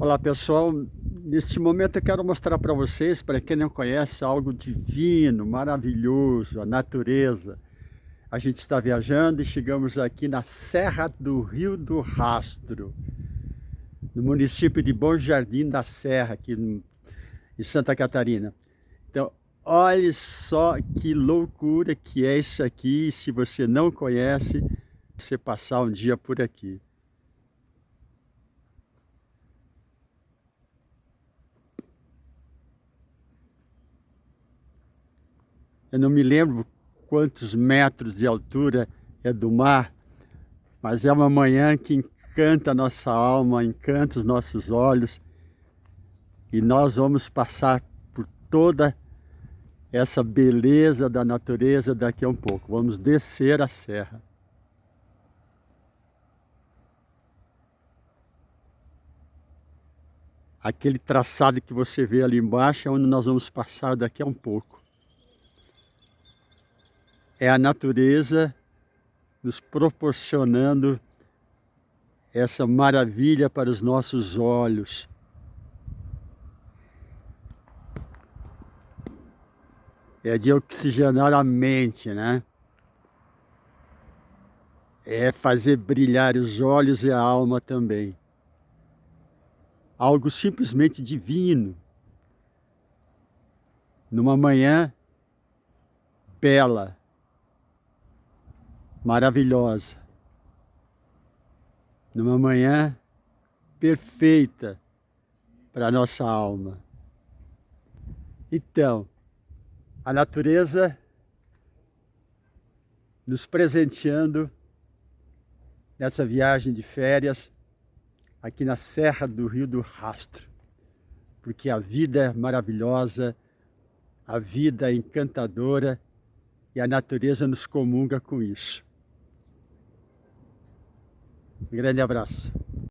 Olá pessoal, neste momento eu quero mostrar para vocês, para quem não conhece, algo divino, maravilhoso, a natureza. A gente está viajando e chegamos aqui na Serra do Rio do Rastro, no município de Bom Jardim da Serra, aqui em Santa Catarina. Então, olhe só que loucura que é isso aqui, se você não conhece, você passar um dia por aqui. Eu não me lembro quantos metros de altura é do mar, mas é uma manhã que encanta a nossa alma, encanta os nossos olhos e nós vamos passar por toda essa beleza da natureza daqui a um pouco. Vamos descer a serra. Aquele traçado que você vê ali embaixo é onde nós vamos passar daqui a um pouco é a natureza nos proporcionando essa maravilha para os nossos olhos. É de oxigenar a mente, né? É fazer brilhar os olhos e a alma também. Algo simplesmente divino. Numa manhã bela, maravilhosa, numa manhã perfeita para a nossa alma. Então, a natureza nos presenteando nessa viagem de férias aqui na Serra do Rio do Rastro, porque a vida é maravilhosa, a vida é encantadora e a natureza nos comunga com isso. Grande abraço.